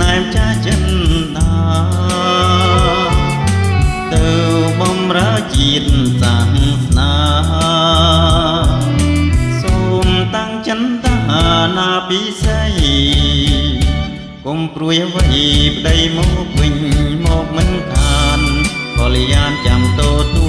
ណែមចាចិនតាទៅបំរើជាតិសាសនាសូមតាំងចិនតាណាពិសីកុំព្រួយអ្វីប្តីមកវិញមកមិនខានពលយានចាំតោទួ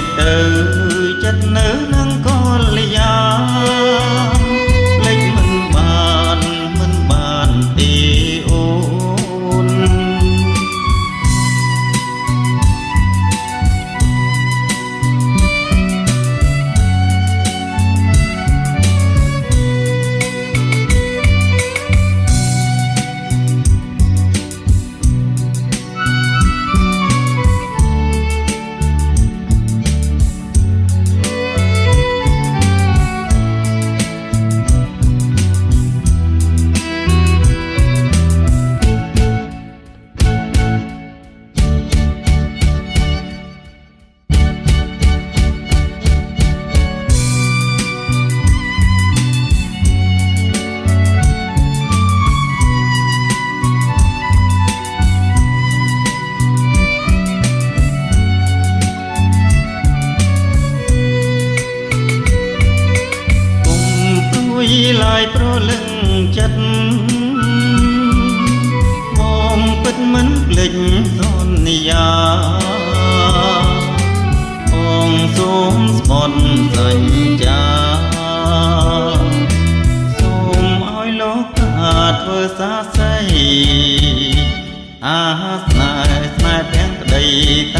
បងឃ្លាតទៅចិត្តនៅ ឡើយប្រលឹងចិត្តបងពិតមិនភ្លេចសន្យាបងសូមស្មត់សញ្ញាធ្វើសាស័យអាស្នេហ៍ស្នេហ៍ទាំងក្តីតា